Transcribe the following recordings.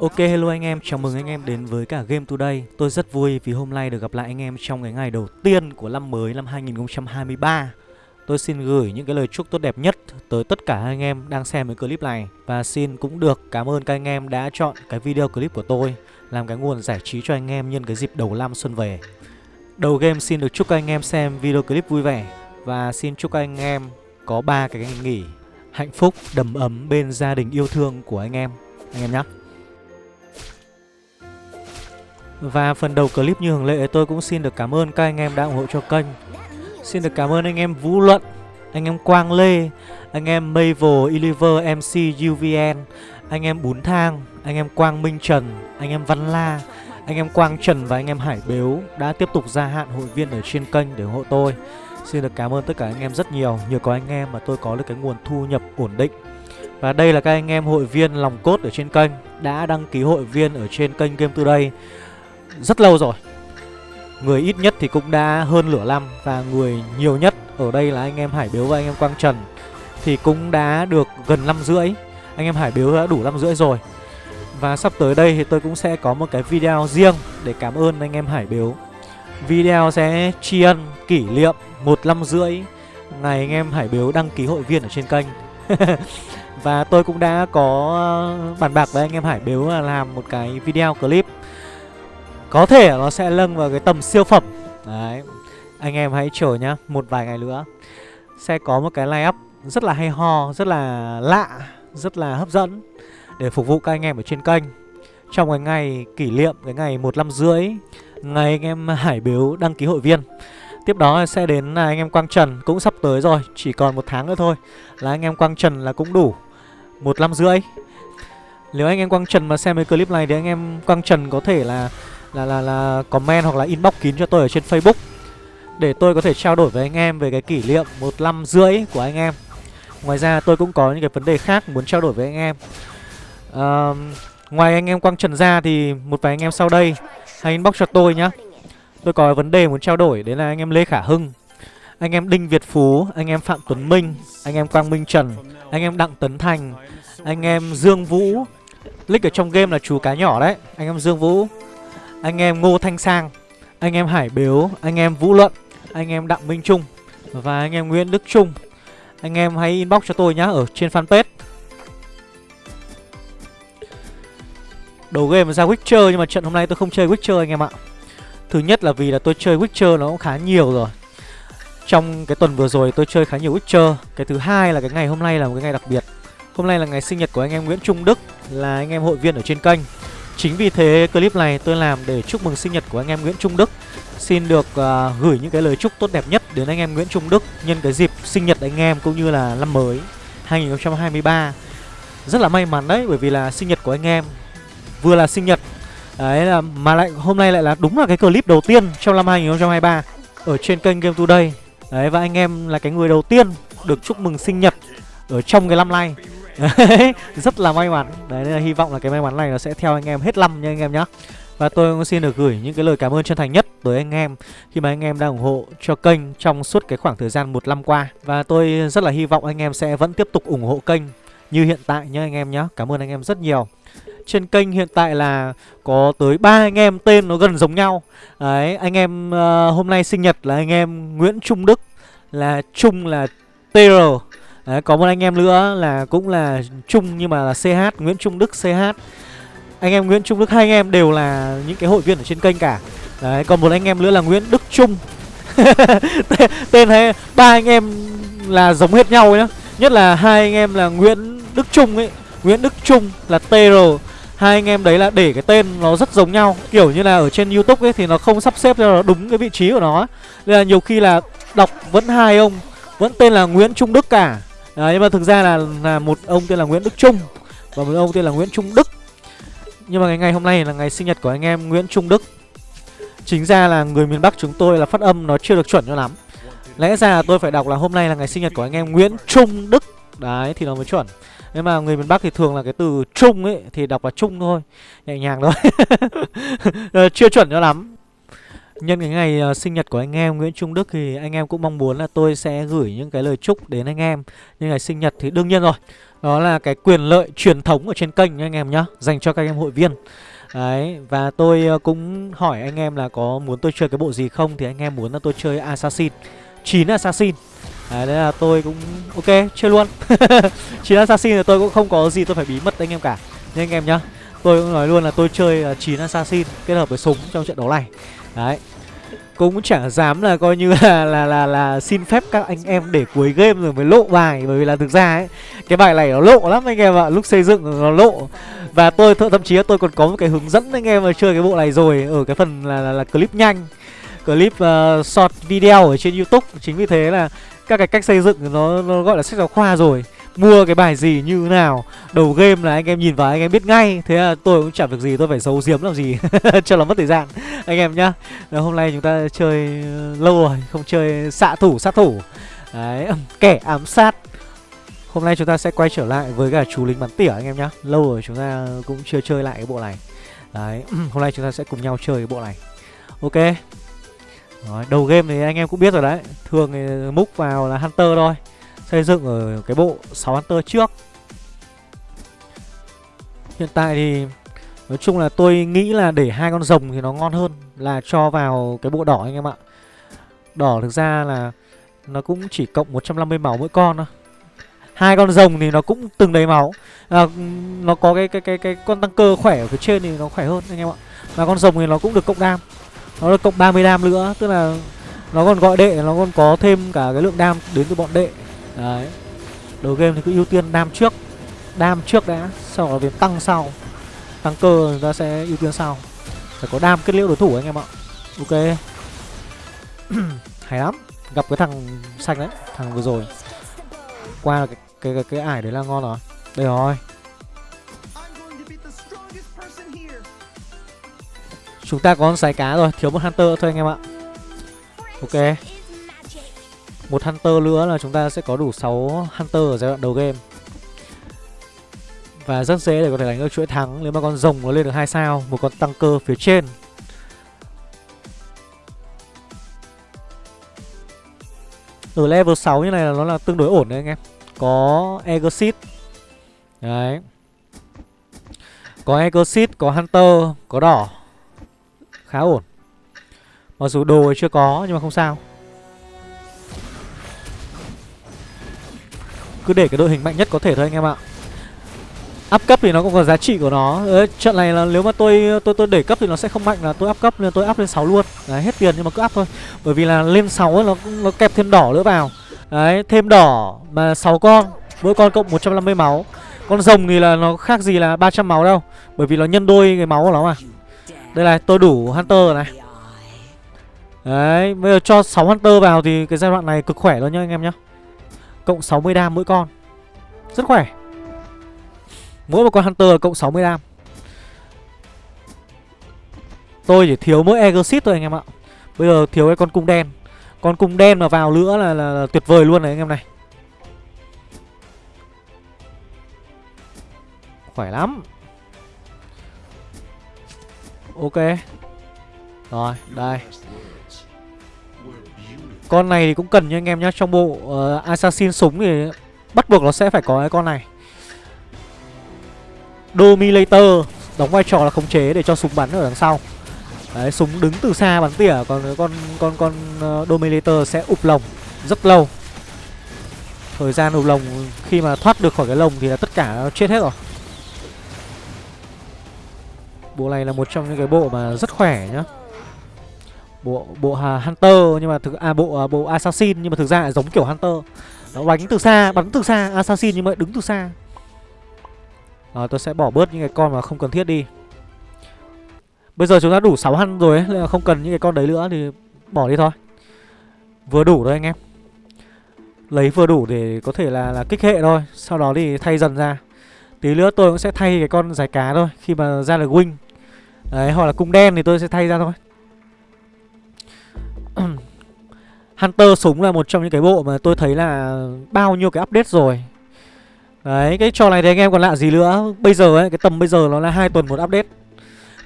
Ok hello anh em, chào mừng anh em đến với cả Game Today. Tôi rất vui vì hôm nay được gặp lại anh em trong cái ngày đầu tiên của năm mới năm 2023 Tôi xin gửi những cái lời chúc tốt đẹp nhất tới tất cả anh em đang xem cái clip này. Và xin cũng được cảm ơn các anh em đã chọn cái video clip của tôi Làm cái nguồn giải trí cho anh em nhân cái dịp đầu năm xuân về. Đầu game xin được chúc các anh em xem video clip vui vẻ. Và xin chúc các anh em có ba cái ngày nghỉ hạnh phúc, đầm ấm bên gia đình yêu thương của anh em. Anh em nhé và phần đầu clip như thường lệ tôi cũng xin được cảm ơn các anh em đã ủng hộ cho kênh Xin được cảm ơn anh em Vũ Luận, anh em Quang Lê, anh em Mavel, eliver MC, UVN Anh em Bún Thang, anh em Quang Minh Trần, anh em Văn La Anh em Quang Trần và anh em Hải Bếu đã tiếp tục gia hạn hội viên ở trên kênh để ủng hộ tôi Xin được cảm ơn tất cả anh em rất nhiều Nhờ có anh em mà tôi có được cái nguồn thu nhập ổn định Và đây là các anh em hội viên lòng cốt ở trên kênh Đã đăng ký hội viên ở trên kênh Game Today rất lâu rồi. Người ít nhất thì cũng đã hơn nửa năm Và người nhiều nhất ở đây là anh em Hải Biếu và anh em Quang Trần Thì cũng đã được gần năm rưỡi. Anh em Hải Biếu đã đủ năm rưỡi rồi. Và sắp tới đây thì tôi cũng sẽ có một cái video riêng Để cảm ơn anh em Hải Biếu. Video sẽ tri ân, kỷ niệm một năm rưỡi Ngày anh em Hải Biếu đăng ký hội viên ở trên kênh. Và tôi cũng đã có ờ, bàn bạc với anh em Hải Biếu là làm một cái video clip. Có thể nó sẽ lâng vào cái tầm siêu phẩm. Đấy, Anh em hãy chờ nhá, Một vài ngày nữa. Sẽ có một cái line up rất là hay ho, Rất là lạ, Rất là hấp dẫn Để phục vụ các anh em ở trên kênh. Trong cái ngày kỷ niệm, Cái ngày một năm rưỡi, Ngày anh em Hải Biếu đăng ký hội viên. Tiếp đó sẽ đến là anh em Quang Trần Cũng sắp tới rồi, Chỉ còn một tháng nữa thôi Là anh em Quang Trần là cũng đủ Một năm rưỡi. Nếu anh em Quang Trần mà xem cái clip này Thì anh em Quang Trần có thể là là là là comment hoặc là inbox kín cho tôi ở trên Facebook Để tôi có thể trao đổi với anh em về cái kỷ niệm một năm rưỡi của anh em Ngoài ra tôi cũng có những cái vấn đề khác muốn trao đổi với anh em À, Ngoài anh em Quang Trần ra thì một vài anh em sau đây Hãy inbox cho tôi nhá Tôi có vấn đề muốn trao đổi Đấy là anh em Lê Khả Hưng Anh em Đinh Việt Phú Anh em Phạm Tuấn Minh Anh em Quang Minh Trần Anh em Đặng Tấn Thành Anh em Dương Vũ Lích ở trong game là chú cá nhỏ đấy Anh em Dương Vũ anh em Ngô Thanh Sang, Anh em Hải Biếu, Anh em Vũ Luận, Anh em Đặng Minh Trung Và anh em Nguyễn Đức Trung. Anh em hãy inbox cho tôi nhá Ở trên fanpage. Đầu game ra Witcher Nhưng mà trận hôm nay tôi không chơi Witcher anh em ạ. Thứ nhất là vì là tôi chơi Witcher nó cũng khá nhiều rồi. Trong cái tuần vừa rồi tôi chơi khá nhiều Witcher. Cái thứ hai là cái ngày hôm nay là một cái ngày đặc biệt. Hôm nay là ngày sinh nhật của anh em Nguyễn Trung Đức, Là anh em hội viên ở trên kênh. Chính vì thế clip này tôi làm để chúc mừng sinh nhật của anh em Nguyễn Trung Đức Xin được uh, gửi những cái lời chúc tốt đẹp nhất đến anh em Nguyễn Trung Đức Nhân cái dịp sinh nhật anh em cũng như là năm mới 2023 Rất là may mắn đấy bởi vì là sinh nhật của anh em Vừa là sinh nhật Đấy là mà lại hôm nay lại là đúng là cái clip đầu tiên trong năm 2023 ở trên kênh Game Today. Đấy và anh em là cái người đầu tiên được chúc mừng sinh nhật ở trong cái năm nay. Rất là may mắn. Đấy nên là hy vọng là cái may mắn này nó sẽ theo anh em hết năm nha anh em nhá. Và tôi cũng xin được gửi những cái lời cảm ơn chân thành nhất tới anh em khi mà anh em đang ủng hộ cho kênh trong suốt cái khoảng thời gian một năm qua. Và tôi rất là hy vọng anh em sẽ vẫn tiếp tục ủng hộ kênh như hiện tại nhé anh em nhé. Cảm ơn anh em rất nhiều trên kênh hiện tại là có tới ba anh em tên nó gần giống nhau Đấy, anh em uh, hôm nay sinh nhật là anh em Nguyễn Trung Đức Là Trung là TR Đấy, có một anh em nữa là cũng là Trung nhưng mà là CH, Nguyễn Trung Đức CH Anh em Nguyễn Trung Đức, hai anh em đều là những cái hội viên ở trên kênh cả. Đấy, còn một anh em nữa là Nguyễn Đức Trung. Tên hay ba anh em là giống hết nhau nhá. Nhất là hai anh em là Nguyễn Đức Trung ấy. Nguyễn Đức Trung là TR hai anh em đấy là để cái tên nó rất giống nhau. Kiểu như là ở trên youtube ấy thì nó không sắp xếp cho nó đúng cái vị trí của nó. Nên là nhiều khi là đọc vẫn hai ông vẫn tên là nguyễn trung đức cả à, nhưng mà thực ra là là một ông tên là nguyễn đức trung và một ông tên là nguyễn trung đức. Nhưng mà ngày ngày hôm nay là ngày sinh nhật của anh em nguyễn trung đức. Chính ra là người miền bắc chúng tôi là phát âm nó chưa được chuẩn cho lắm. Lẽ ra là tôi phải đọc là hôm nay là ngày sinh nhật của anh em nguyễn trung đức. Đấy thì nó mới chuẩn. Nhưng mà người miền Bắc thì thường là cái từ trung ấy Thì đọc là trung thôi Nhẹ nhàng thôi. Ờ, chưa chuẩn cho lắm. Nhân cái ngày uh, sinh nhật của anh em Nguyễn Trung Đức thì anh em cũng mong muốn là tôi sẽ gửi những cái lời chúc đến anh em. Nhưng ngày sinh nhật thì đương nhiên rồi Đó là cái quyền lợi truyền thống ở trên kênh anh em nhá Dành cho các anh em hội viên. Đấy, và tôi uh, cũng hỏi anh em là có muốn tôi chơi cái bộ gì không? Thì anh em muốn là tôi chơi Assassin 9 Assassin. Đấy, đấy là tôi cũng ok, chơi luôn. 9 Assassin thì tôi cũng không có gì tôi phải bí mật anh em cả. Nhưng anh em nhá Tôi cũng nói luôn là tôi chơi ờ, 9 Assassin kết hợp với súng trong trận đấu này. Đấy cũng chẳng dám là coi như là là là là xin phép các anh em để cuối game rồi mới lộ bài bởi vì là thực ra ấy cái bài này nó lộ lắm anh em ạ lúc xây dựng nó lộ. Và tôi thậm chí là tôi còn có một cái hướng dẫn anh em mà chơi cái bộ này rồi ở cái phần là là, là clip nhanh clip uh, short video ở trên youtube. Chính vì thế là các cái cách xây dựng nó nó gọi là sách giáo khoa rồi mua cái bài gì như nào. Đầu game là anh em nhìn vào anh em biết ngay thế là tôi cũng chẳng việc gì tôi phải giấu giếm làm gì cho nó mất thời gian. Anh em nhá Rồi hôm nay chúng ta chơi ờ, lâu rồi không chơi xạ thủ sát thủ. Đấy kẻ ám sát. Hôm nay chúng ta sẽ quay trở lại với cả chú lính bắn tỉa anh em nhá. Lâu rồi chúng ta cũng chưa chơi lại cái bộ này. Đấy hôm nay chúng ta sẽ cùng nhau chơi cái bộ này. Ok. Rồi, đầu game thì anh em cũng biết rồi đấy. Thường thì múc vào là hunter thôi xây dựng ở cái bộ 6 Hunter trước Hiện tại thì nói chung là tôi nghĩ là để hai con rồng thì nó ngon hơn là cho vào cái bộ đỏ anh em ạ. Đỏ thực ra là nó cũng chỉ cộng 150 máu mỗi con thôi. Hai con rồng thì nó cũng từng đầy máu. À, nó có cái cái cái cái con tăng cơ khỏe ở phía trên thì nó khỏe hơn anh em ạ. Và con rồng thì nó cũng được cộng đam. Nó được cộng 30 đam nữa, tức là nó còn gọi đệ nó còn có thêm cả cái lượng đam đến từ bọn đệ Đấy. Đầu game thì cứ ưu tiên đam trước. Đam trước đã Sau đó đến tăng sau. Tăng cơ người ta sẽ ưu tiên sau. Phải có đam kết liễu đối thủ anh em ạ. Ok. Hay lắm. Gặp cái thằng xanh đấy Thằng vừa rồi. Qua cái, cái, cái, cái ải đấy là ngon rồi. Đây rồi. Chúng ta có sái cá rồi. Thiếu một hunter thôi anh em ạ. Ok một Hunter nữa là chúng ta sẽ có đủ 6 Hunter ở giai đoạn đầu game. Và rất dễ để có thể đánh được chuỗi thắng Nếu mà con rồng nó lên được hai sao Một con tăng cơ phía trên. Ở level 6 như này là nó là tương đối ổn đấy anh em. Có Exit Đấy. Có Exit, có Hunter, có đỏ. Khá ổn. Mặc dù đồ chưa có nhưng mà không sao. Cứ để cái đội hình mạnh nhất có thể thôi anh em ạ. Áp cấp thì nó cũng có giá trị của nó. Ê, Trận này là nếu mà tôi tôi tôi để cấp thì nó sẽ không mạnh là tôi áp cấp nên tôi áp lên 6 luôn. Đấy, hết tiền nhưng mà cứ áp thôi. Bởi vì là lên 6 ấy, nó nó kẹp thêm đỏ nữa vào. Đấy, thêm đỏ mà 6 con Mỗi con cộng 150 máu. Con rồng thì là nó khác gì là 300 máu đâu Bởi vì nó nhân đôi cái máu của nó mà. Đây này, tôi đủ Hunter này. Đấy, bây giờ cho 6 Hunter vào thì cái giai đoạn này cực khỏe luôn nhá anh em nhá. Cộng 60 đam mỗi con. Rất khỏe. Mỗi một con Hunter cộng 60 đam. Tôi chỉ thiếu mỗi Exit thôi anh em ạ. Bây giờ thiếu cái con cung đen. Con cung đen mà vào nữa là, là, là tuyệt vời luôn này anh em này. Khỏe lắm. Ok. Rồi đây con này thì cũng cần nha anh em nhá Trong bộ uh, Assassin súng thì bắt buộc nó sẽ phải có cái con này. Dominator Đóng vai trò là khống chế để cho súng bắn ở đằng sau. Đấy, súng đứng từ xa bắn tỉa Còn con con con uh, Dominator sẽ ụp lồng rất lâu. Thời gian ụp lồng khi mà thoát được khỏi cái lồng thì là tất cả chết hết rồi. Bộ này là một trong những cái bộ mà rất khỏe nhá bộ bộ hunter nhưng mà thực à bộ uh, bộ assassin nhưng mà thực ra lại giống kiểu hunter. Nó đánh từ xa bắn từ xa assassin nhưng mà đứng từ xa. À, tôi sẽ bỏ bớt những cái con mà không cần thiết đi. Bây giờ chúng ta đủ 6 hăn rồi ấy nên là không cần những cái con đấy nữa thì bỏ đi thôi. Vừa đủ thôi anh em. Lấy vừa đủ để có thể là là kích hệ thôi sau đó thì thay dần ra. Tí nữa tôi cũng sẽ thay cái con giải cá thôi khi mà ra được wing đấy hoặc là cung đen thì tôi sẽ thay ra thôi. Hunter súng là một trong những cái bộ mà tôi thấy là bao nhiêu cái update rồi. Đấy, cái trò này thì anh em còn lạ gì nữa? Bây giờ ấy, cái tầm bây giờ nó là hai tuần một update.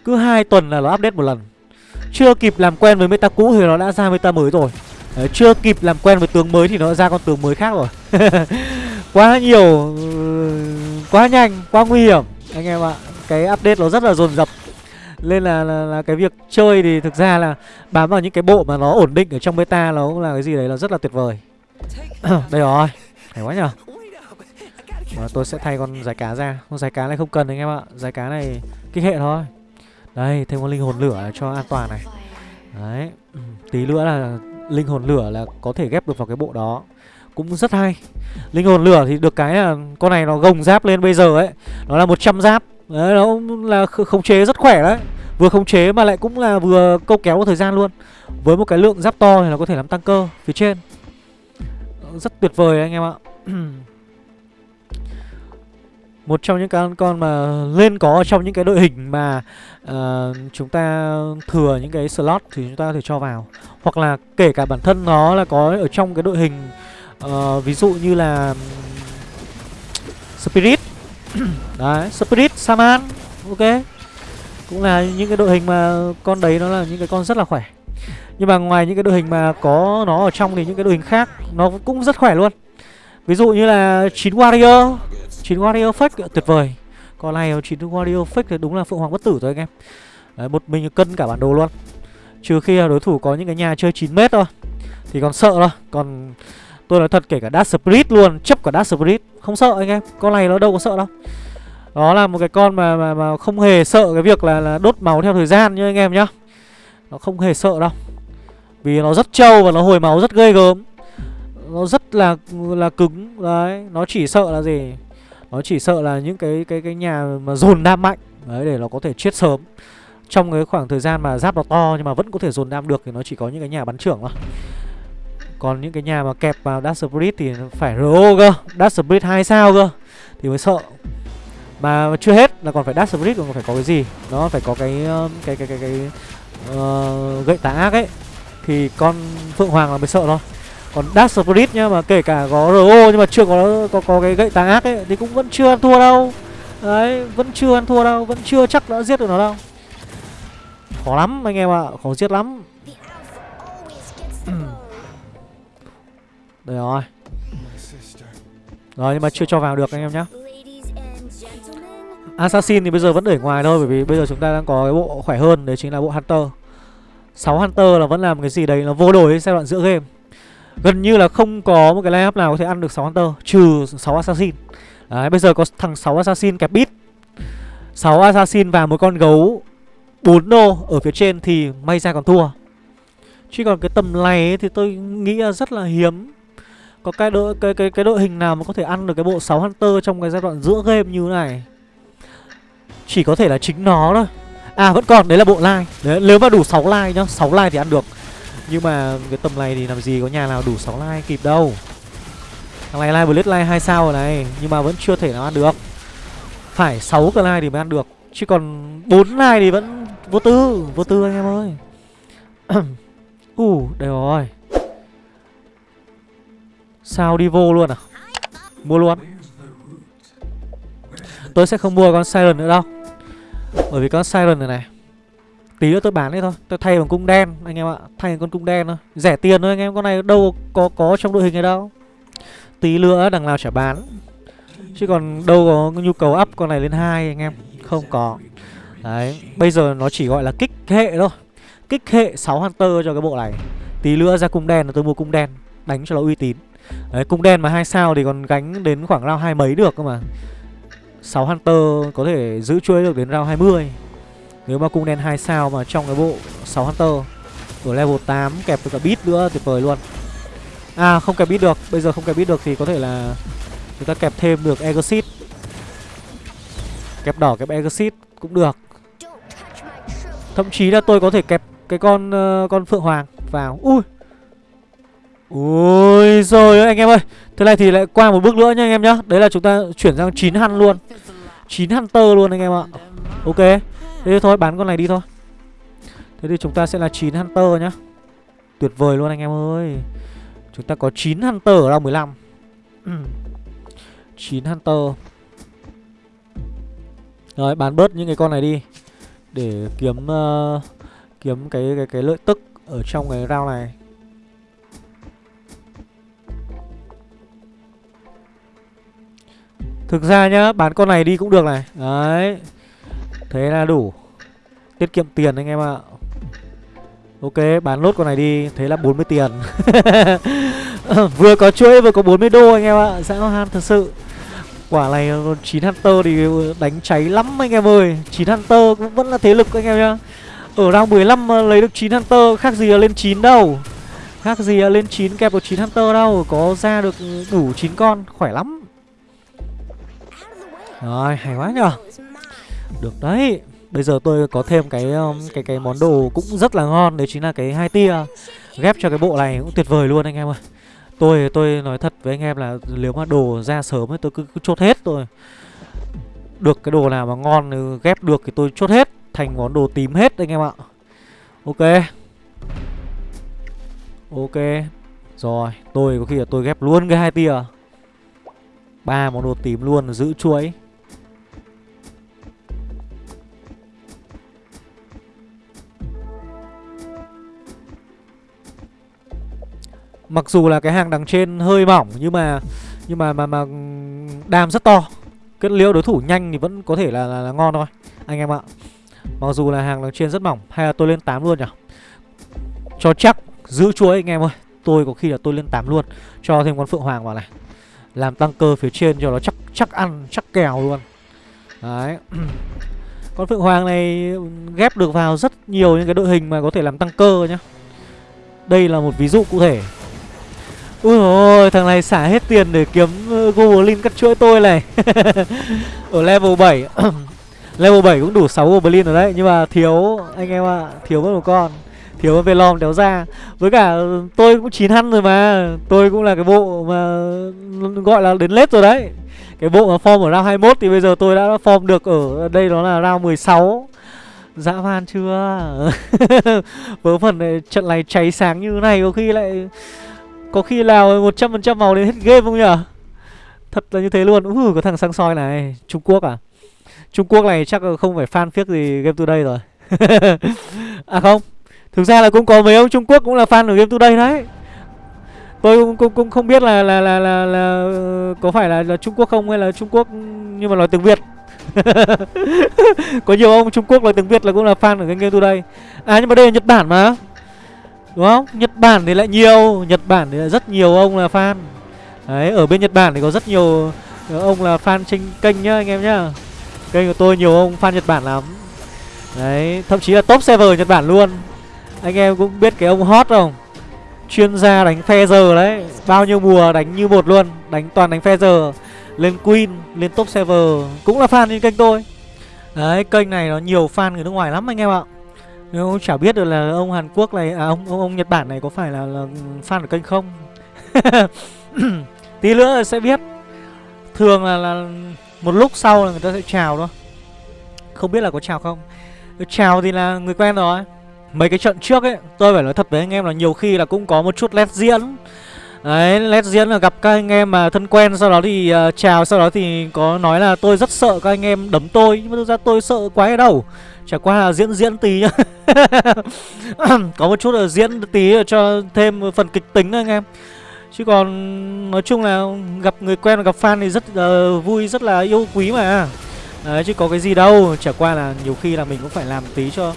Cứ hai tuần là nó update một lần. Chưa kịp làm quen với meta cũ thì nó đã ra meta mới rồi. Đấy, Chưa kịp làm quen với tướng mới thì nó ra con tướng mới khác rồi. Quá nhiều ừ, Quá nhanh, quá nguy hiểm. Anh em ạ Cái update nó rất là dồn dập nên là, là là cái việc chơi thì thực ra là bám vào những cái bộ mà nó ổn định ở trong beta nó cũng là cái gì đấy là rất là tuyệt vời. Đây rồi hay quá nhở mà tôi sẽ thay con giải cá ra. Con giải cá này không cần anh em ạ. Giải cá này kích hệ thôi. Đây thêm con linh hồn lửa cho an toàn này. Đấy tí nữa là linh hồn lửa là có thể ghép được vào cái bộ đó. Cũng rất hay. Linh hồn lửa thì được cái là con này nó gồng giáp lên bây giờ ấy. Nó là 100 giáp đấy nó là khống chế rất khỏe đấy. Vừa khống chế mà lại cũng là vừa câu kéo thời gian luôn. Với một cái lượng giáp to thì nó có thể làm tăng cơ phía trên. Ờ, rất tuyệt vời anh em ạ. Một trong những con con mà lên có ở trong những cái đội hình mà uh, chúng ta thừa những cái slot thì chúng ta có thể cho vào. Hoặc là kể cả bản thân nó là có ở trong cái đội hình uh, ví dụ như là spirit. đấy spirit saman ok. Cũng là những cái đội hình mà con đấy nó là những cái con rất là khỏe. Nhưng mà ngoài những cái đội hình mà có nó ở trong thì những cái đội hình khác nó cũng rất khỏe luôn. Ví dụ như là chín warrior. Chín warrior fake tuyệt vời. Còn này chín warrior fake thì đúng là phượng hoàng bất tử rồi anh em. Đấy, một mình cân cả bản đồ luôn. Trừ khi là đối thủ có những cái nhà chơi 9 mét thôi thì còn sợ thôi. Còn tôi nói thật kể cả dash spirit luôn chấp cả dash spirit. Không sợ anh em con này nó đâu có sợ đâu. Đó là một cái con mà mà, mà không hề sợ cái việc là, là đốt máu theo thời gian như anh em nhá. Nó không hề sợ đâu. Vì nó rất trâu và nó hồi máu rất ghê gớm. Nó rất là là cứng Đấy, nó chỉ sợ là gì? Nó chỉ sợ là những cái cái cái nhà mà dồn đam mạnh Đấy, để nó có thể chết sớm. Trong cái khoảng thời gian mà giáp nó to nhưng mà vẫn có thể dồn đam được Thì nó chỉ có những cái nhà bắn trưởng thôi còn những cái nhà mà kẹp vào Dash Spirit thì phải RO cơ. Dash Spirit 2 sao cơ. Thì mới sợ. Mà chưa hết là còn phải dash spirit còn phải có cái gì? Nó phải có cái cái cái cái cái uh, gậy tà ác ấy. Thì con phượng hoàng là mới sợ thôi. Còn dash spirit nhá mà kể cả có ro nhưng mà chưa có có có cái gậy tà ác ấy thì cũng vẫn chưa ăn thua đâu. Đấy vẫn chưa ăn thua đâu vẫn chưa chắc đã giết được nó đâu. Khó lắm anh em ạ à. khó giết lắm. Đây rồi. Rồi nhưng mà chưa cho vào được anh em nhé. Assassin thì bây giờ vẫn để ngoài thôi Bởi vì bây giờ chúng ta đang có cái bộ khỏe hơn Đấy chính là bộ Hunter. 6 Hunter là vẫn làm cái gì đấy Nó vô đổi giai đoạn giữa game. Gần như là không có một cái lineup nào có thể ăn được 6 Hunter Trừ 6 Assassin. Đấy bây giờ có thằng 6 Assassin kẹp bit. 6 Assassin và một con gấu 4 đô ở phía trên thì may ra còn thua. Chứ còn cái tầm này ấy, thì tôi nghĩ là rất là hiếm. Có cái đội cái, cái, cái đội hình nào mà có thể ăn được cái bộ 6 Hunter trong cái giai đoạn giữa game như thế này? Chỉ có thể là chính nó thôi. À vẫn còn, đấy là bộ like đấy, Nếu mà đủ 6 like nhá, 6 like thì ăn được. Nhưng mà cái tầm này thì làm gì có nhà nào đủ 6 like kịp đâu. Thằng này like blitz like 2 sao rồi này Nhưng mà vẫn chưa thể nào ăn được. Phải 6 cái like thì mới ăn được. Chứ còn 4 like thì vẫn vô tư Vô tư anh em ơi. Ủ, uh, đây rồi. Sao đi vô luôn à? Mua luôn. Tôi sẽ không mua con Siren nữa đâu. Bởi vì con Siren này này, Tí nữa tôi bán đấy thôi. Tôi thay bằng cung đen, anh em ạ. Thay bằng con cung đen thôi. Rẻ tiền thôi anh em, Con này đâu có có trong đội hình này đâu. Tí nữa đằng nào chả bán. Chứ còn đâu có nhu cầu up con này lên hai anh em. Không có. Đấy, Bây giờ nó chỉ gọi là kích hệ thôi. Kích hệ 6 Hunter cho cái bộ này. Tí nữa ra cung đen là tôi mua cung đen, Đánh cho nó uy tín. Đấy cung đen mà hai sao thì còn gánh đến khoảng round hai mấy được cơ mà. 6 Hunter có thể giữ chuỗi được đến round 20 Nếu mà cung đen 2 sao mà trong cái bộ 6 Hunter Ở level 8 kẹp với cả beat nữa tuyệt vời luôn. À không kẹp beat được. Bây giờ không kẹp beat được thì có thể là Chúng ta kẹp thêm được Exit Kẹp đỏ kẹp Exit cũng được. Thậm chí là tôi có thể kẹp cái con uh, con Phượng Hoàng vào. Ui! Ui rồi anh em ơi. Thế này thì lại qua một bước nữa nha anh em nhá. Đấy là chúng ta chuyển sang 9 hăn luôn. 9 hunter luôn anh em ạ. Ok. Thế thôi bán con này đi thôi. Thế thì chúng ta sẽ là 9 hunter nhá. Tuyệt vời luôn anh em ơi. Chúng ta có 9 hunter ở round 15 9 hunter Rồi bán bớt những cái con này đi. Để kiếm uh, Kiếm cái cái cái lợi tức Ở trong cái round này. Thực ra nhá, Bán con này đi cũng được này. Đấy. Thế là đủ. Tiết kiệm tiền anh em ạ. Ok, bán lốt con này đi. Thế là 40 tiền. Vừa có chuỗi, vừa có 40 đô anh em ạ. Dã han thật sự. Quả này 9 Hunter thì đánh cháy lắm anh em ơi. 9 Hunter cũng vẫn là thế lực anh em nhá. Ở round 15 ờ, lấy được 9 Hunter, khác gì là lên 9 đâu. Khác gì là lên 9 kẹp được 9 Hunter đâu. Có ra được đủ 9 con, Khỏe lắm. Rồi hay quá nhờ. Được đấy. Bây giờ tôi có thêm cái um, cái cái món đồ cũng rất là ngon Đấy chính là cái hai tia Ghép cho cái bộ này cũng tuyệt vời luôn anh em ơi. Tôi tôi nói thật với anh em là nếu mà đồ ra sớm ấy tôi cứ, cứ chốt hết tôi. Được cái đồ nào mà ngon ừ, ghép được thì tôi chốt hết Thành món đồ tím hết anh em ạ. Ok. Ok. Rồi tôi có khi là tôi ghép luôn cái hai tia. Ba món đồ tím luôn giữ chuỗi. Mặc dù là cái hàng đằng trên hơi mỏng nhưng mà nhưng mà mà mà ừ, đam rất to. Kết liễu đối thủ nhanh thì vẫn có thể là, là, là ngon thôi anh em ạ. Mặc dù là hàng đằng trên rất mỏng hay là tôi lên 8 luôn nhỉ. Cho chắc giữ chuỗi anh em ơi. Tôi có khi là tôi lên 8 luôn, cho thêm con phượng hoàng vào này. Làm tăng cơ phía trên cho nó chắc chắc ăn, chắc kèo luôn. Đấy. Con Phượng Hoàng này ừ, ghép được vào rất nhiều những cái đội hình mà có thể làm tăng cơ nhá. Đây là một ví dụ cụ thể Ui ôi, thằng này xả hết tiền để kiếm ờ, Goblin cắt chuỗi tôi này. Ở level 7 Level 7 cũng đủ 6 Goblin rồi đấy Nhưng mà thiếu, anh em ạ, à, thiếu mất một con Thiếu con Velom đéo ra. Với cả ừ, tôi cũng 9 hăn rồi mà Tôi cũng là cái bộ mà ừ, gọi là đến lết rồi đấy. Cái bộ mà form ở round 21 thì bây giờ tôi đã form được ở đây đó là round 16 Dã man chưa? Vớ phần này, trận này cháy sáng như này có khi lại có khi nào 100% màu đến hết game không nhỉ Thật là như thế luôn Ừ Có thằng sang soi này Trung Quốc à Trung Quốc này chắc là không phải fan phiếc gì Game Today rồi À không Thực ra là cũng có mấy ông Trung Quốc cũng là fan của Game Today đấy Tôi cũng, cũng, cũng không biết là là, là là là có phải là, là Trung Quốc không hay là Trung Quốc nhưng mà nói tiếng Việt. có nhiều ông Trung Quốc nói tiếng Việt là cũng là fan của cái Game Today. À nhưng mà đây là Nhật Bản mà. Đúng không? Nhật Bản thì lại nhiều Nhật Bản thì lại rất nhiều ông là fan. Đấy, ở bên Nhật Bản thì có rất nhiều ờ, ông là fan trên kênh nhá anh em nhá. Kênh của tôi nhiều ông fan Nhật Bản lắm. Đấy, thậm chí là top server Nhật Bản luôn. Anh em cũng biết cái ông hot không? Chuyên gia đánh phe giờ đấy. Bao nhiêu mùa đánh như một luôn Đánh toàn đánh phe giờ Lên Queen, lên top server. Cũng là fan trên kênh tôi. Đấy, kênh này nó nhiều fan người nước ngoài lắm anh em ạ. Nếu ông chả biết được là ông Hàn Quốc này à ông ông, ông Nhật Bản này có phải là, là fan của kênh không? Tí nữa sẽ biết. Thường là, là một lúc sau là người ta sẽ chào thôi. Không biết là có chào không. Chào thì là người quen rồi. Mấy cái trận trước ấy tôi phải nói thật với anh em là nhiều khi là cũng có một chút lét diễn. Đấy, lét diễn là gặp các anh em mà thân quen Sau đó thì uh, chào, sau đó thì có nói là tôi rất sợ các anh em đấm tôi Nhưng mà thực ra tôi sợ quá ở đâu. Chả qua là diễn diễn tí nhá. Có một chút là diễn tí cho thêm phần kịch tính anh em. Chứ còn nói chung là gặp người quen gặp fan thì rất uh, vui, rất là yêu quý mà. Đấy chứ có cái gì đâu. Chả qua là nhiều khi là mình cũng phải làm tí cho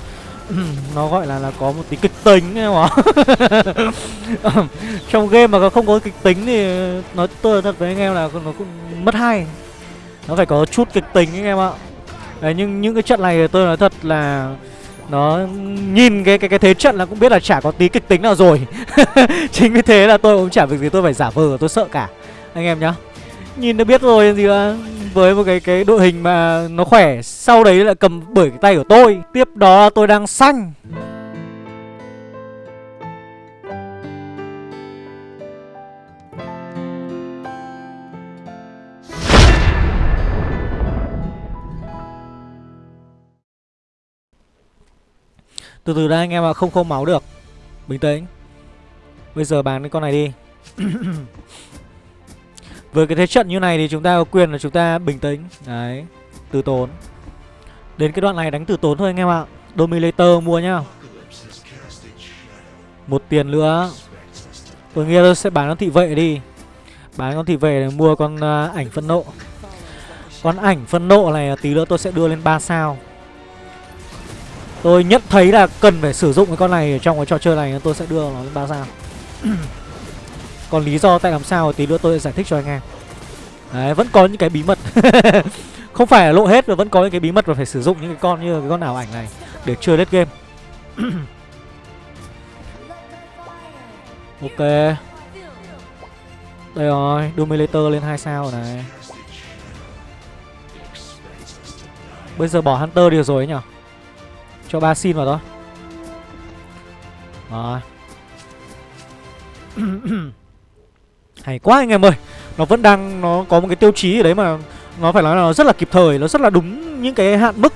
nó gọi là là có một tí kịch tính em ạ. Trong game mà không có kịch tính thì nói tôi thật với anh em là nó cũng mất hay. Nó phải có chút kịch tính anh em ạ. Đấy, nhưng những cái trận này tôi nói thật là nó nhìn cái cái cái thế trận là cũng biết là chả có tí kịch tính nào rồi. Chính vì thế là tôi cũng chả việc gì tôi phải giả vờ tôi sợ cả. Anh em nhá. Nhìn đã biết rồi gì đó à, với một cái cái đội hình mà nó khỏe sau đấy lại cầm bởi cái tay của tôi. Tiếp đó tôi đang xanh. Từ từ đây anh em ạ, không không máu được. Bình tĩnh. Bây giờ bán cái con này đi. Với cái thế trận như này thì chúng ta có quyền là chúng ta bình tĩnh. Đấy Từ tốn. Đến cái đoạn này đánh từ tốn thôi anh em ạ. Dominator mua nhá. Một tiền nữa. Tôi nghĩ tôi sẽ bán con thị vệ đi. Bán con thị vệ để mua con uh, ảnh phân nộ. Con ảnh phân nộ này tí nữa tôi sẽ đưa lên 3 sao. Tôi nhận thấy là cần phải sử dụng cái con này ở trong cái trò chơi này Tôi sẽ đưa nó lên 3 sao. Còn lý do tại làm sao tí nữa tôi sẽ giải thích cho anh em. Đấy, vẫn có những cái bí mật. Không phải là lộ hết mà vẫn có những cái bí mật và phải sử dụng những cái con như cái con ảo ảnh này Để chơi lết game. Ok. Đây rồi, Dominator lên 2 sao này. Bây giờ bỏ Hunter đi rồi ấy nhở cho ba xin vào thôi. Rồi. Hay quá anh em ơi. Nó vẫn đang, Nó có một cái tiêu chí ở đấy mà Nó phải nói là nó rất là kịp thời, Nó rất là đúng những cái hạn mức,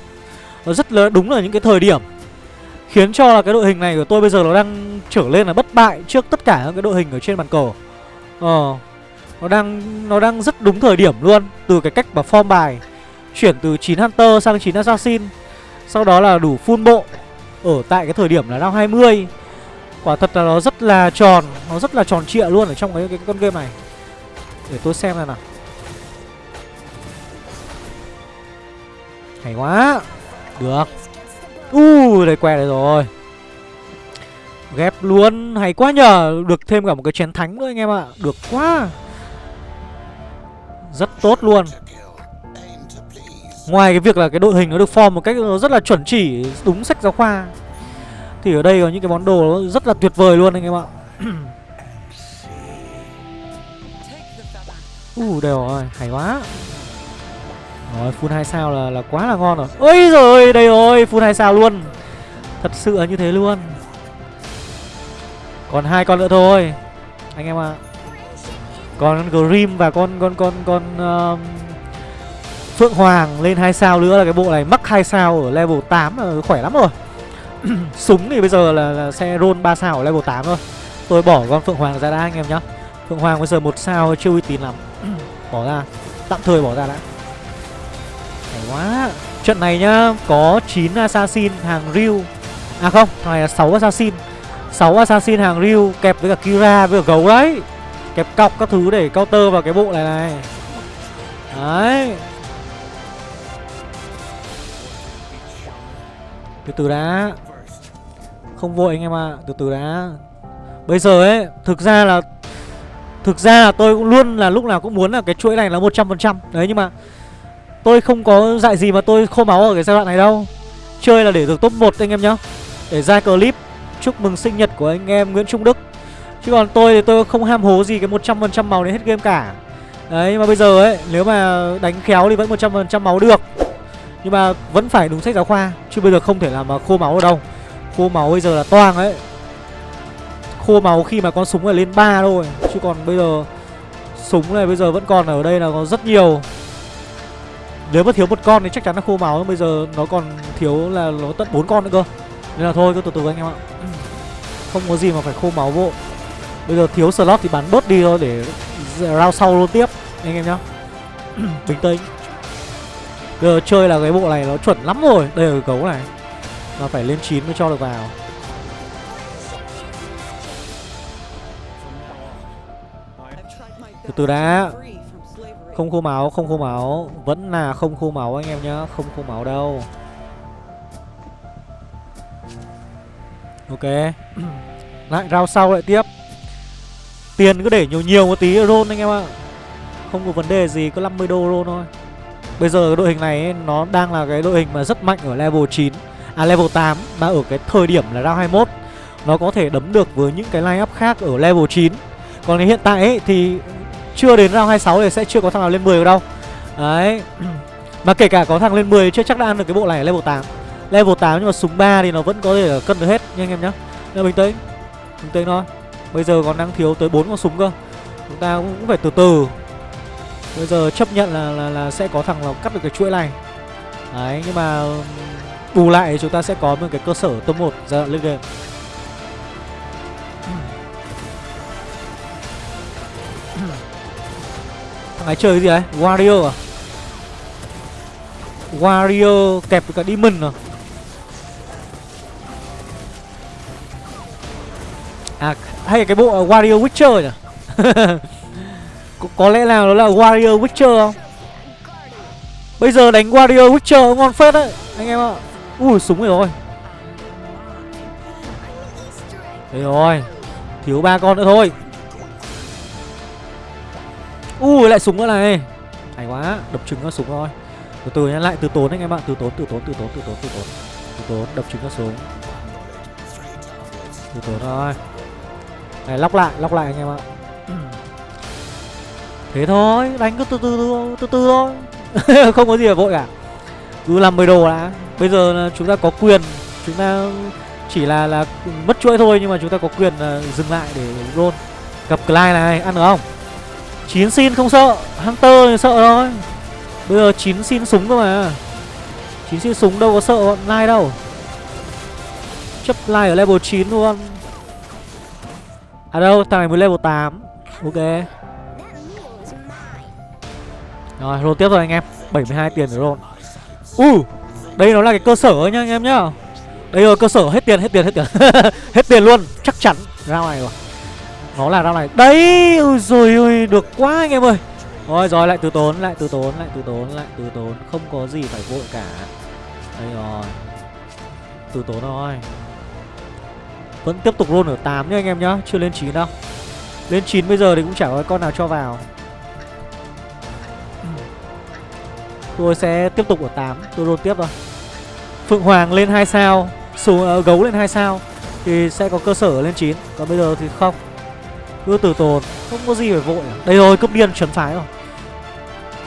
Nó rất là đúng là những cái thời điểm. Khiến cho là cái đội hình này của tôi bây giờ nó đang trở lên là bất bại trước tất cả các cái đội hình ở trên bàn cờ Ờ Nó đang nó đang rất đúng thời điểm luôn, Từ cái cách mà form bài, Chuyển từ 9 Hunter sang 9 Assassin. Sau đó là đủ full bộ. Ở tại cái thời điểm là round 20 Quả thật là nó rất là tròn Nó rất là tròn trịa luôn ở trong cái, cái con game này. Để tôi xem này nào. Hay quá. Được. Uh, đây que đây rồi. Ghép luôn. Hay quá nhờ. Được thêm cả một cái chén thánh nữa anh em ạ. Được quá. Rất tốt luôn. Ngoài cái việc là cái đội hình nó được form một cách nó rất là chuẩn chỉ Đúng sách giáo khoa Thì ở đây có những cái món đồ nó rất là tuyệt vời luôn anh em ạ Uh, đều rồi, hay quá rồi, full 2 sao là là quá là ngon rồi. Ôi rồi, đây rồi, full 2 sao luôn. Thật sự là như thế luôn. Còn hai con nữa thôi. Anh em ạ. À. Còn con Grim và con con con con uh, Phượng Hoàng lên 2 sao nữa là cái bộ này mắc 2 sao ở level 8 là khỏe lắm rồi. Súng thì bây giờ là, là sẽ roll 3 sao ở level 8 thôi. Tôi bỏ con Phượng Hoàng ra đã anh em nhá. Phượng Hoàng bây giờ một sao chưa uy tín lắm. bỏ ra, tạm thời bỏ ra đã quá Trận này nhá Có 9 assassin hàng Ryu À không Thằng này là 6 assassin 6 assassin hàng Ryu Kẹp với cả Kira với cả gấu đấy Kẹp cọc các thứ để counter vào cái bộ này này Đấy Từ từ đã. Không vội anh em ạ à. Từ từ đã. Bây giờ ấy, Thực ra là, Thực ra là tôi cũng luôn là lúc nào cũng muốn là cái chuỗi này là 100% Đấy, nhưng mà Tôi không có dạy gì mà tôi khô máu ở cái giai đoạn này đâu. Chơi là để được top 1 anh em nhá. Để ra clip, chúc mừng sinh nhật của anh em Nguyễn Trung Đức. Chứ còn tôi thì tôi không ham hố gì cái 100% máu đến hết game cả. Đấy, mà bây giờ ấy, Nếu mà đánh khéo thì vẫn 100% máu được. Nhưng mà vẫn phải đúng sách giáo khoa, Chứ bây giờ không thể làm mà khô máu ở đâu. Khô máu bây giờ là toang ấy. Khô máu khi mà con súng là lên 3 thôi, Chứ còn bây giờ Súng này bây giờ vẫn còn ở đây là có rất nhiều. Nếu mà thiếu một con thì chắc chắn là khô máu, Bây giờ nó còn thiếu là nó tận bốn con nữa cơ. Nên là thôi, cứ từ từ anh em ạ. Không có gì mà phải khô máu vô Bây giờ thiếu slot thì bán bớt đi thôi Để round sau luôn tiếp, Anh em nhá. Bình tĩnh giờ chơi là cái bộ này nó chuẩn lắm rồi. Đây là cái cấu này. Mà phải lên 9 mới cho được vào. Từ từ đã. Không khô máu, không khô máu. Vẫn là không khô máu anh em nhá. Không khô máu đâu. Ok. Lại rao sau lại tiếp. Tiền cứ để nhiều nhiều một tí roll anh em ạ. Không có vấn đề gì Có 50 đô roll thôi. Bây giờ đội hình này ấy, nó đang là cái đội hình mà rất mạnh ở level 9 À level 8 Mà ở cái thời điểm là round 21 Nó có thể đấm được với những cái line up khác ở level 9 Còn hiện tại ấy, thì chưa đến round 26 thì sẽ chưa có thằng nào lên 10 được đâu. Đấy Mà kể cả có thằng lên 10 chưa chắc đã ăn được cái bộ này ở level 8 Level 8 nhưng mà súng 3 thì nó vẫn có thể cân được hết nha anh em nhá. Nên bình tĩnh Bình tĩnh thôi. Bây giờ còn đang thiếu tới 4 con súng cơ. Chúng ta cũng phải từ từ. Bây giờ chấp nhận là, là, là sẽ có thằng nào cắt được cái chuỗi này Đấy nhưng mà um, Bù lại chúng ta sẽ có một cái cơ sở top 1 giai đoạn lên game Thằng ấy chơi cái gì đấy? Warrior à? Warrior kẹp với cả Demon à? À hay là cái bộ à, Warrior Witcher nhỉ có, có lẽ nào đó là Warrior Witcher không? Bây giờ đánh Warrior Witcher ngon phết đấy Anh em ạ. Ui súng rồi. Đây rồi Thiếu ba con nữa thôi. Ui lại súng nữa này. Hay quá Đập trứng nó súng rồi. Từ từ nhá lại từ tốn anh em ạ Từ tốn từ tốn từ tốn từ tốn từ tốn. Từ tốn đập trứng nó súng. Từ tốn thôi. Này lóc lại lóc lại anh em ạ. Thế thôi Đánh cứ từ từ từ từ, từ thôi. Không có gì phải vội cả. Cứ làm 10 đồ đã. Bây giờ chúng ta có quyền Chúng ta chỉ là là mất chuỗi thôi Nhưng mà chúng ta có quyền uh, dừng lại để roll. Gặp Clyde này ăn được không? Chín xin không sợ. Hunter thì sợ thôi. Bây giờ chín xin súng cơ mà. Chín xin súng đâu có sợ bọn Lai đâu. Chấp Lai ở level 9 luôn. À đâu thằng này mới level 8 Ok. Rồi, roll tiếp rồi anh em. 72 tiền để roll. Uh Đây nó là cái cơ sở nhá anh em nhá. Đây rồi, cơ sở, hết tiền hết tiền hết tiền. Hết tiền luôn, chắc chắn. Ra này rồi. Nó là ra này Đấy, Ôi rồi ôi, Được quá anh em ơi. Rồi rồi, lại từ tốn, Lại từ tốn, Lại từ tốn, Lại từ tốn. Không có gì phải vội cả. Đây rồi. Từ tốn thôi. Vẫn tiếp tục roll ở 8 nhá anh em nhá. Chưa lên 9 đâu. Lên 9 bây giờ thì cũng chả có con nào cho vào. Tôi sẽ tiếp tục ở 8 Tôi roll tiếp thôi. Phượng Hoàng lên 2 sao xuống uh, Gấu lên 2 sao Thì sẽ có cơ sở lên 9 Còn bây giờ thì không. Cứ từ tồn Không có gì phải vội à. Đây rồi cướp điên chuẩn phái rồi.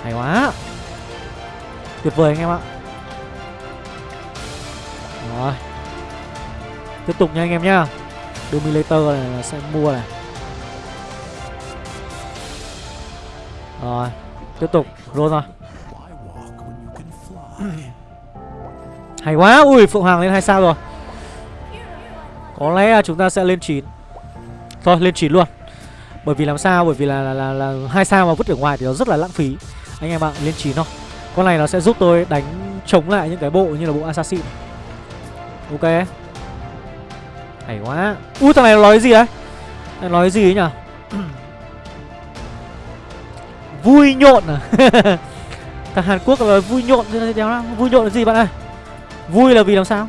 Hay quá. Tuyệt vời anh em ạ. Rồi. Tiếp tục nha anh em nhá. Dominator này là sẽ mua này. Rồi. Tiếp tục Roll rồi Hay quá. Ui Phượng Hoàng lên hai sao rồi. Có lẽ chúng ta sẽ lên 9 Thôi lên 9 luôn. Bởi vì làm sao? Bởi vì là là, là, là hai sao mà vứt ở ngoài thì nó rất là lãng phí. Anh em ạ lên chín thôi. Con này nó sẽ giúp tôi đánh chống lại những cái bộ như là bộ assassin. Ok. Hay quá. Ui thằng này nói gì đấy? Nó nói gì ấy nhỉ? Vui nhộn à? thằng hàn quốc là vui nhộn vui nhộn là gì bạn ơi? Vui là vì làm sao?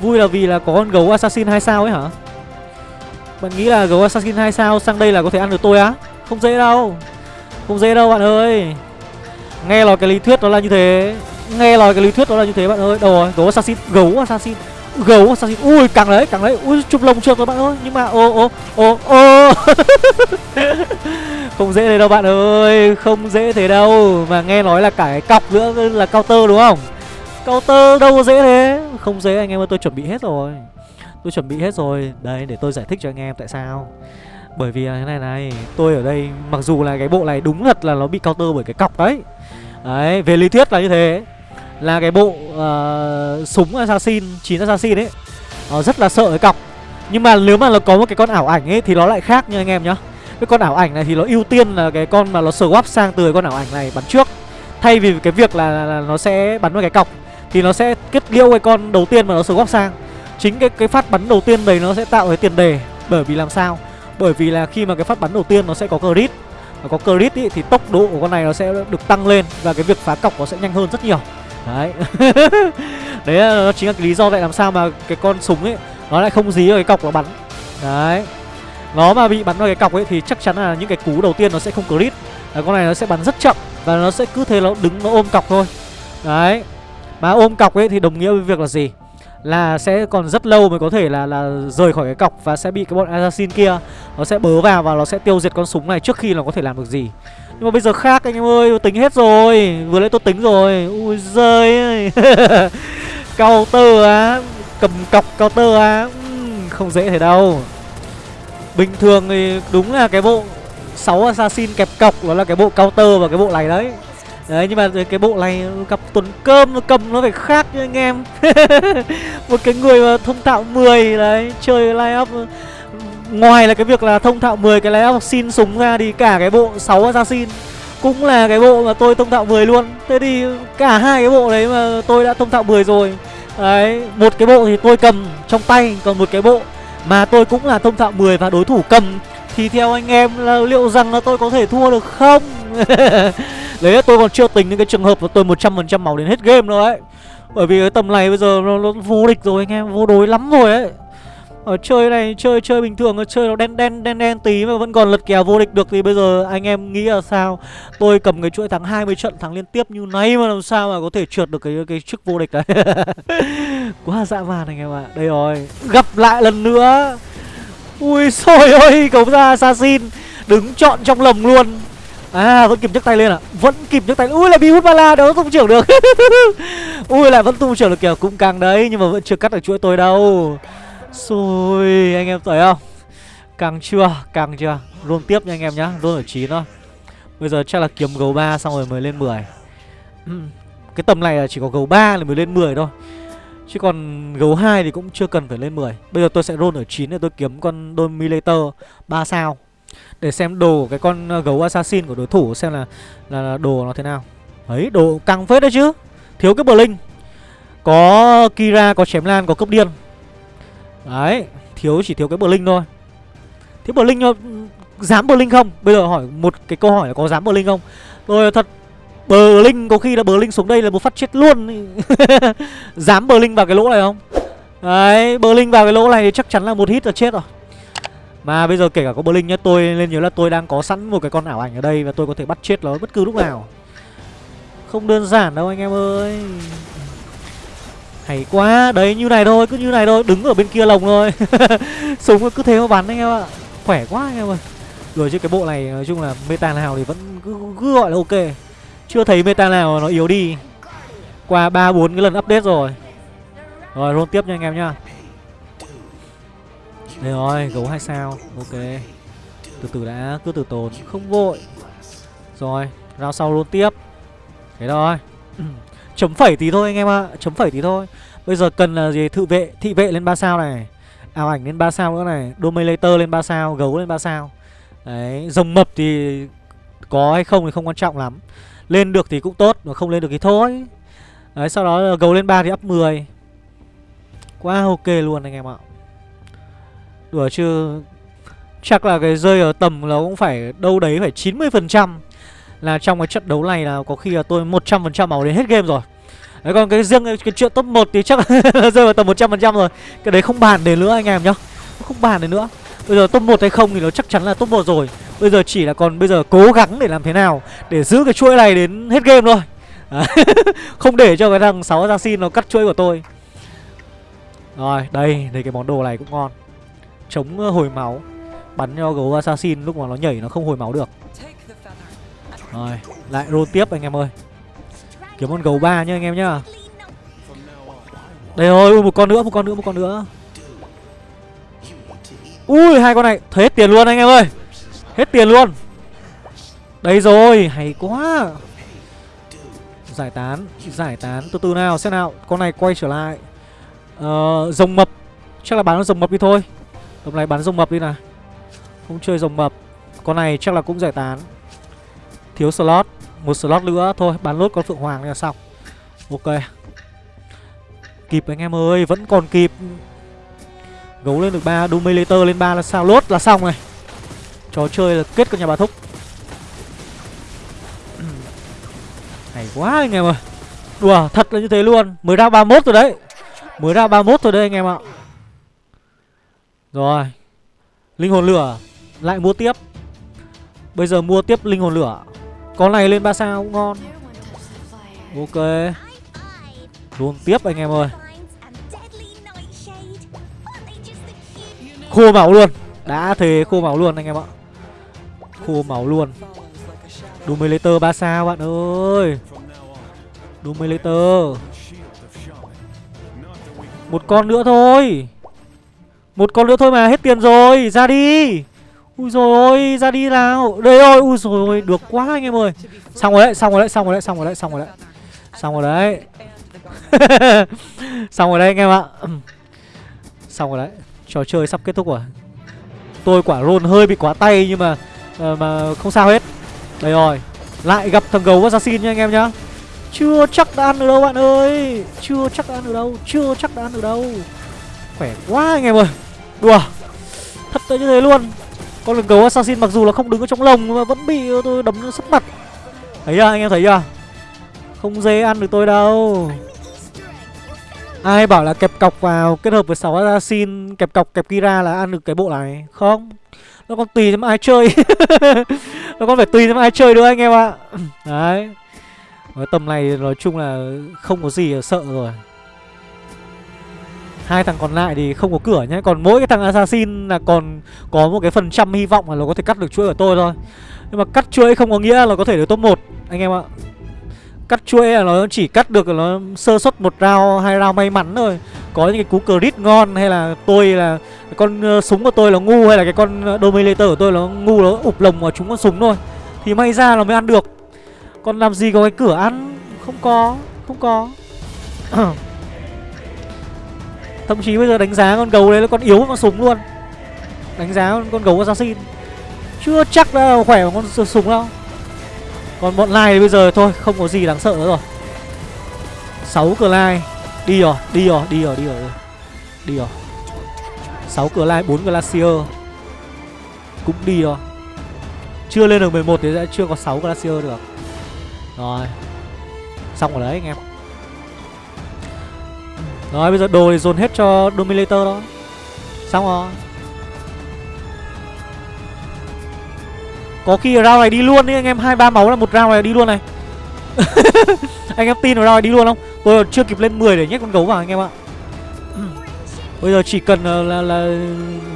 Vui là vì là có con gấu assassin hai sao ấy hả? Bạn nghĩ là gấu assassin 2 sao sang đây là có thể ăn được tôi á? Không dễ đâu. Không dễ đâu bạn ơi. Nghe nói cái lý thuyết đó là như thế. Nghe nói cái lý thuyết đó là như thế bạn ơi. Đâu rồi, gấu assassin, gấu assassin. Gấu assassin, ui càng đấy, càng đấy Ui chụp lồng trượt rồi bạn ơi. Nhưng mà ô ô ô ô. Không dễ thế đâu bạn ơi. Không dễ thế đâu. Mà nghe nói là cả cái cọc nữa là counter đúng không? Counter đâu có dễ thế. Không dễ anh em ơi tôi chuẩn bị hết rồi. Tôi chuẩn bị hết rồi. Đây để tôi giải thích cho anh em tại sao. Bởi vì là thế này này Tôi ở đây mặc dù là cái bộ này đúng thật là nó bị counter bởi cái cọc đấy. Đấy về lý thuyết là như thế. Là cái bộ uh, súng assassin chín assassin ấy. Nó rất là sợ cái cọc. Nhưng mà nếu mà nó có một cái con ảo ảnh ấy Thì nó lại khác nha anh em nhá. Cái con ảo ảnh này thì nó ưu tiên là cái con mà nó swap sang từ con ảo ảnh này bắn trước. Thay vì cái việc là, là, nó sẽ bắn vào cái cọc Thì nó sẽ kết liễu cái con đầu tiên mà nó swap sang. Chính cái cái phát bắn đầu tiên đấy nó sẽ tạo cái tiền đề. Bởi vì làm sao? Bởi vì là khi mà cái phát bắn đầu tiên nó sẽ có crit. Và có crit ý, thì tốc độ của con này nó sẽ được tăng lên và cái việc phá cọc nó sẽ nhanh hơn rất nhiều đấy. Đấy là nó chính là cái lý do vậy làm sao mà cái con súng ấy, nó lại không dí vào cái cọc nó bắn. Đấy. Nó mà bị bắn vào cái cọc ấy thì chắc chắn là những cái cú đầu tiên nó sẽ không crit. Là con này nó sẽ bắn rất chậm và nó sẽ cứ thế nó đứng, nó ôm cọc thôi. Đấy. Mà ôm cọc ấy thì đồng nghĩa với việc là gì? Là sẽ còn rất lâu mới có thể là là rời khỏi cái cọc và sẽ bị cái bọn assassin kia nó sẽ bớ vào và nó sẽ tiêu diệt con súng này trước khi nó có thể làm được gì nhưng mà bây giờ khác anh em ơi tính hết rồi. Vừa nãy tôi tính rồi. Ui giời ơi. Counter á. Cầm cọc counter á. Không dễ thế đâu. Bình thường thì đúng là cái bộ 6 assassin kẹp cọc, đó là cái bộ counter và cái bộ này đấy. Đấy, nhưng mà cái bộ này gặp tuần cơm, nó cầm nó phải khác nha anh em. Một cái người mà thông thạo 10 đấy, Chơi line up Ngoài là cái việc là thông thạo 10 cái lái xin súng ra thì cả cái bộ 6 assassin Cũng là cái bộ mà tôi thông thạo 10 luôn. Thế thì cả hai cái bộ đấy mà tôi đã thông thạo 10 rồi. Đấy Một cái bộ thì tôi cầm trong tay Còn một cái bộ Mà tôi cũng là thông thạo 10 và đối thủ cầm. Thì theo anh em là liệu rằng là tôi có thể thua được không? Đấy tôi còn chưa tính đến cái trường hợp là tôi 100% máu đến hết game đâu ấy. Bởi vì cái tầm này bây giờ nó, nó vô địch rồi anh em Vô đối lắm rồi ấy ở chơi này, chơi chơi bình thường chơi nó đen đen đen đen tí mà vẫn còn lật kèo vô địch được thì bây giờ anh em nghĩ là sao? Tôi cầm cái chuỗi thắng 20 trận thắng liên tiếp như này mà làm sao mà có thể trượt được cái cái chức vô địch đấy? Quá dã man anh em ạ. À. đây rồi, gặp lại lần nữa. Ui xôi ơi cấu ra assassin, đứng chọn trong lồng luôn. À vẫn kịp nhấc tay lên à Vẫn kịp nhấc tay Ui là bị hút bala đâu tung trưởng được. Ui, lại vẫn tung trưởng được kiểu Cũng càng đấy, Nhưng mà vẫn chưa cắt được chuỗi tôi đâu. Xôi anh em thấy không? Càng chưa? Càng chưa? Luôn tiếp nha anh em nhá Luôn ở 9 thôi. Bây giờ chắc là kiếm gấu 3 xong rồi mới lên 10 Cái tầm này là chỉ có gấu 3 là mới lên 10 thôi. Chứ còn gấu 2 thì cũng chưa cần phải lên 10 Bây giờ tôi sẽ roll ở 9 để tôi kiếm con Dominator 3 sao. Để xem đồ của cái con ờ, gấu assassin của đối thủ xem là là, là đồ nó thế nào. Đấy đồ căng phết đấy chứ. Thiếu cái Blink. Có Kira, có chém lan, có cấp điên. Đấy, Thiếu, chỉ thiếu cái bờ linh thôi. Thiếu bờ linh Dám bờ linh không? Bây giờ hỏi một cái câu hỏi là có dám bờ linh không? Tôi thật Bờ linh có khi là bờ linh xuống đây là một phát chết luôn. Dám bờ linh vào cái lỗ này không? Đấy bờ linh vào cái lỗ này thì chắc chắn là một hit là chết rồi. Mà bây giờ kể cả có bờ linh nhá, Tôi lên nhớ là tôi đang có sẵn một cái con ảo ảnh ở đây Và tôi có thể bắt chết nó bất cứ lúc nào. Không đơn giản đâu anh em ơi hay quá. Đấy như này thôi Cứ như này thôi Đứng ở bên kia lồng thôi. Súng cứ thế mà bắn anh em ạ. Khỏe quá anh em ơi. Rồi chứ cái bộ này nói chung là meta nào thì vẫn cứ, cứ gọi là ok. Chưa thấy meta nào nó yếu đi. Qua ba bốn cái lần update rồi. Rồi roll tiếp nha anh em nhá. Đây rồi gấu hai sao. Ok. Từ từ đã cứ từ tồn Không vội. Rồi ra sau roll tiếp. Thế thôi. Chấm phẩy tí thôi anh em ạ à. Chấm phẩy tí thôi. Bây giờ cần là gì? Thự vệ, Thị vệ lên 3 sao này. Ảo ảnh lên 3 sao nữa này. Dominator lên 3 sao, Gấu lên 3 sao. Đấy, Rồng mập thì Có hay không thì không quan trọng lắm. Lên được thì cũng tốt, Mà không lên được thì thôi. Đấy, sau đó gấu lên 3 thì up 10 Quá ok luôn anh em ạ. Đùa chứ, Chắc là cái rơi ở tầm nó cũng phải đâu đấy phải 90% là trong cái trận đấu này là có khi là tôi 100% máu đến hết game rồi. Đấy còn cái riêng cái chuyện top 1 thì chắc là rơi vào tầm 100% rồi. Cái đấy không bàn đến nữa anh em nhá. Không bàn đến nữa. Bây giờ top 1 hay không thì nó chắc chắn là top 1 rồi. Bây giờ chỉ là còn bây giờ cố gắng để làm thế nào Để giữ cái chuỗi này đến hết game thôi. Không để cho cái thằng 6 assassin nó cắt chuỗi của tôi. Rồi đây, đây cái món đồ này cũng ngon. Chống ờ, hồi máu. Bắn cho gấu assassin lúc mà nó nhảy nó không hồi máu được rồi, lại roll tiếp anh em ơi. Kiếm con gấu ba nhá anh em nhá. Đây rồi, một con nữa, một con nữa, một con nữa. Ui, hai con này hết tiền luôn anh em ơi. Hết tiền luôn. Đây rồi, hay quá. Giải tán, giải tán. Từ từ nào, xem nào. Con này quay trở lại. Ờ, rồng mập. Chắc là bán rồng mập đi thôi. Tầm này bán rồng mập đi nào. Không chơi rồng mập. Con này chắc là cũng giải tán. Thiếu slot, Một slot nữa. Thôi bán lốt con Phượng Hoàng là xong. Ok. Kịp anh em ơi, Vẫn còn kịp. Gấu lên được ba, Dominator lên ba là sao? Lốt là xong này. Trò chơi là kết con nhà bà Thúc. Hay quá anh em ơi. Đùa, thật là như thế luôn. Mới ra 31 rồi đấy. Mới ra 31 rồi đấy anh em ạ. Rồi. Linh hồn lửa, Lại mua tiếp. Bây giờ mua tiếp linh hồn lửa có này lên 3 sao cũng ngon. Ok. Luôn tiếp anh em ơi. Khô máu luôn. Đã thế khô máu luôn anh em ạ. Khô máu luôn. Dominator 3 sao bạn ơi. Dominator Một con nữa thôi. Một con nữa thôi mà, hết tiền rồi. Ra đi. Ui rồi ôi, ra đi nào. Đây rồi, ui rồi ôi, được quá anh em ơi. Xong rồi đấy, xong rồi đấy, xong rồi đấy, xong rồi đấy, xong rồi đấy. Xong rồi đấy. xong rồi đấy anh em ạ. xong rồi đấy. Trò chơi sắp kết thúc rồi. Tôi quả rôn hơi bị quá tay nhưng mà uh, mà không sao hết. Đây rồi. Lại gặp thằng gấu assassin nha anh em nhá. Chưa chắc đã ăn được đâu bạn ơi. Chưa chắc đã ăn được đâu, chưa chắc đã ăn được đâu. Khỏe quá anh em ơi. Đùa. Thật tới như thế luôn con lợn gấu assassin mặc dù là không đứng ở trong lồng mà vẫn bị tôi đấm sấp mặt. Thấy chưa, anh em thấy chưa? Không dễ ăn được tôi đâu. Ai bảo là kẹp cọc vào kết hợp với 6 assassin, Kẹp cọc, kẹp Kira là ăn được cái bộ này? Không. Nó còn tùy xem ai chơi. Nó còn phải tùy xem ai chơi nữa anh em ạ. Đấy. Tầm này nói chung là không có gì sợ rồi hai thằng còn lại thì không có cửa nhé còn mỗi cái thằng assassin là còn có một cái phần trăm hy vọng là nó có thể cắt được chuỗi của tôi thôi. Nhưng mà cắt chuỗi không có nghĩa là có thể được top 1 anh em ạ. Cắt chuỗi là nó chỉ cắt được nó sơ suất một round, hai round may mắn thôi. Có những cái cú crit ngon hay là tôi là con ờ, súng của tôi là ngu hay là cái con ờ, dominator của tôi nó ngu nó ụp lồng vào chúng con súng thôi. Thì may ra là mới ăn được. Còn làm gì có cái cửa ăn? Không có không có. Thậm chí bây giờ đánh giá con gấu đấy là con yếu con súng luôn. Đánh giá con, con gấu assassin. Chưa chắc là khỏe bằng con súng đâu. Còn bọn lai thì bây giờ thôi Không có gì đáng sợ nữa rồi. 6 cửa lai. Đi rồi, đi rồi, đi rồi, đi rồi Đi rồi. 6 cửa lai, 4 glacier. Cũng đi rồi. Chưa lên được 11 thì sẽ chưa có 6 glacier được. Rồi. Xong rồi đấy anh em rồi bây giờ đồ thì dồn hết cho Dominator đó. Xong rồi. Có khi round này đi luôn đi anh em. Hai ba máu là một round này đi luôn này. Anh em tin vào round này đi luôn không? Tôi chưa kịp lên 10 để nhét con gấu vào anh em ạ. Bây giờ chỉ cần là, là, là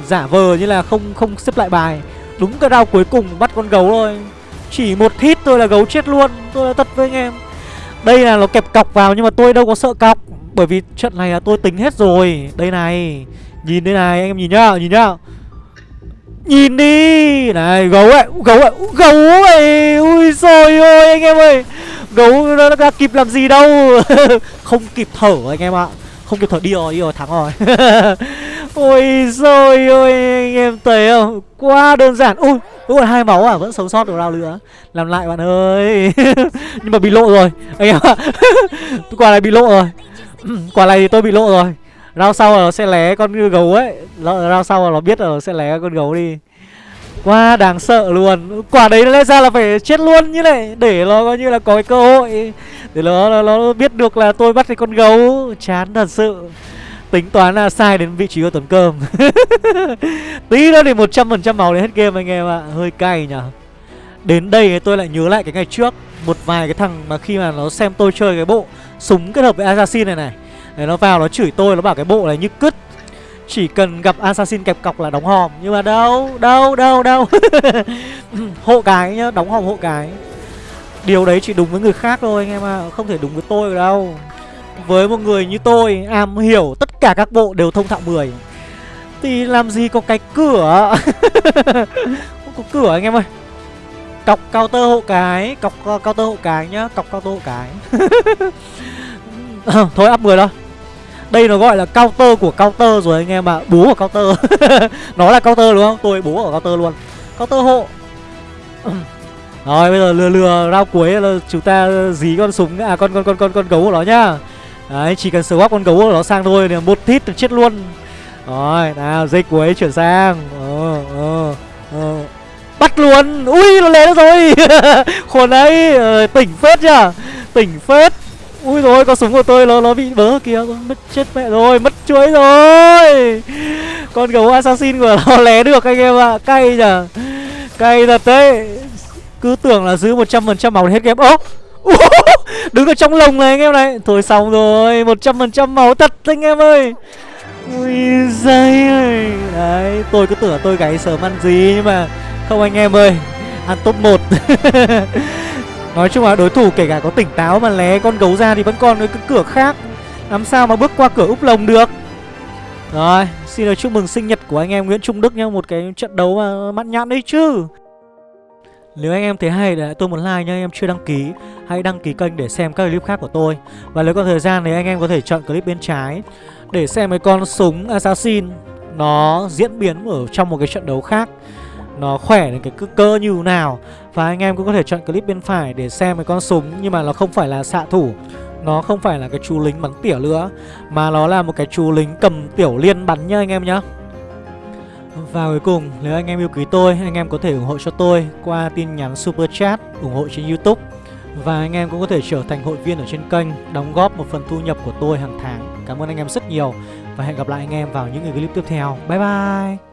giả vờ như là không không xếp lại bài. Đúng cái round cuối cùng bắt con gấu thôi. Chỉ một hit thôi là gấu chết luôn. Tôi là thật với anh em. Đây là nó kẹp cọc vào nhưng mà tôi đâu có sợ cọc bởi vì trận này là tôi tính hết rồi. Đây này. Nhìn đây này, anh em nhìn nhá Nhìn nhá. Nhìn đi. Này, gấu ấy Gấu ấy Gấu ấy. Ui rồi ôi, anh em ơi. Gấu nó đã kịp làm gì đâu. Không kịp thở, anh em ạ. Không kịp thở. Đi rồi đi rồi, thắng rồi. Ôi rồi ôi, anh em thấy không? Quá đơn giản. Ui, Đúng rồi, hai máu à vẫn sống sót được round nữa. Làm lại bạn ơi. Nhưng mà bị lộ rồi, Anh em ạ. Quả này bị lộ rồi. Ừ, quả này thì tôi bị lộ rồi. Rau sau là nó sẽ lé con gấu ấy. Rau sau là nó biết là nó sẽ lé con gấu đi. Quá đáng sợ luôn. Quả đấy lẽ ra là phải chết luôn như này Để nó coi như là có cái cơ hội. Để nó, nó, nó biết được là tôi bắt cái con gấu. Chán thật sự. Tính toán là sai đến vị trí của tuần cơm. Tí nữa thì 100% máu đến hết game anh em ạ. À. Hơi cay nhở Đến đây tôi lại nhớ lại cái ngày trước. Một vài cái thằng mà khi mà nó xem tôi chơi cái bộ Súng kết hợp với Assassin này này. Để nó vào nó chửi tôi, Nó bảo cái bộ này như cứt. Chỉ cần gặp Assassin kẹp cọc là đóng hòm. Nhưng mà đâu Đâu đâu đâu. Hộ cái nhá, Đóng hòm hộ cái. Điều đấy chỉ đúng với người khác thôi anh em ạ à. Không thể đúng với tôi đâu. Với một người như tôi, Am hiểu tất cả các bộ đều thông thạo 10 Thì làm gì có cái cửa? Không có cửa anh em ơi. Cọc cao tơ hộ cái, Cọc cao tơ hộ cái nhá, Cọc cao tơ hộ cái. Thôi, up 10 thôi. Đây nó gọi là counter của counter rồi anh em ạ à. Bố của counter Nó là counter đúng không? Tôi bố của counter luôn. Counter hộ Rồi, bây giờ lừa lừa rao cuối là chúng ta dí con súng À con con con con con gấu của nó nhá. Đấy, chỉ cần swap con gấu của nó sang thôi thì một hit chết luôn. Rồi, nào dây cuối, chuyển sang. Ờ ờ luôn. Ui nó lé rồi. Khốn ấy ờ, Tỉnh phết nhá Tỉnh phết. Ui rồi con súng của tôi nó nó bị bớ kìa Mất chết mẹ rồi Mất chuối rồi. Con gấu assassin của nó lé được anh em ạ. À. Cay nhở Cay thật đấy. Cứ tưởng là giữ 100% máu hết game. Ố Đứng ở trong lồng này anh em này. Thôi xong rồi 100% máu thật anh em ơi. Ui giời ơi. Đấy tôi cứ tưởng tôi gáy sớm ăn gì Nhưng mà không anh em ơi. Ăn top 1 Nói chung là đối thủ kể cả có tỉnh táo mà lé con gấu ra thì vẫn còn cái cửa khác. Làm sao mà bước qua cửa úp lồng được? Rồi, xin được chúc mừng sinh nhật của anh em Nguyễn Trung Đức nhá. Một cái trận đấu mà mặn nhãn đấy chứ. Nếu anh em thấy hay để tôi một like nha anh em chưa đăng ký. Hãy đăng ký kênh để xem các clip khác của tôi. Và nếu có thời gian thì anh em có thể chọn clip bên trái Để xem mấy con súng Assassin Nó diễn biến ở trong một cái trận đấu khác nó khỏe đến cái cơ như nào. Và anh em cũng có thể chọn clip bên phải để xem cái con súng Nhưng mà nó không phải là xạ thủ. Nó không phải là cái chú lính bắn tỉa nữa Mà nó là một cái chú lính cầm tiểu liên bắn nhá anh em nhá. Và cuối cùng, nếu anh em yêu quý tôi, anh em có thể ủng hộ cho tôi qua tin nhắn Super Chat, ủng hộ trên Youtube. Và anh em cũng có thể trở thành hội viên ở trên kênh, đóng góp một phần thu nhập của tôi hàng tháng. Cảm ơn anh em rất nhiều Và hẹn gặp lại anh em vào những clip tiếp theo. Bye bye!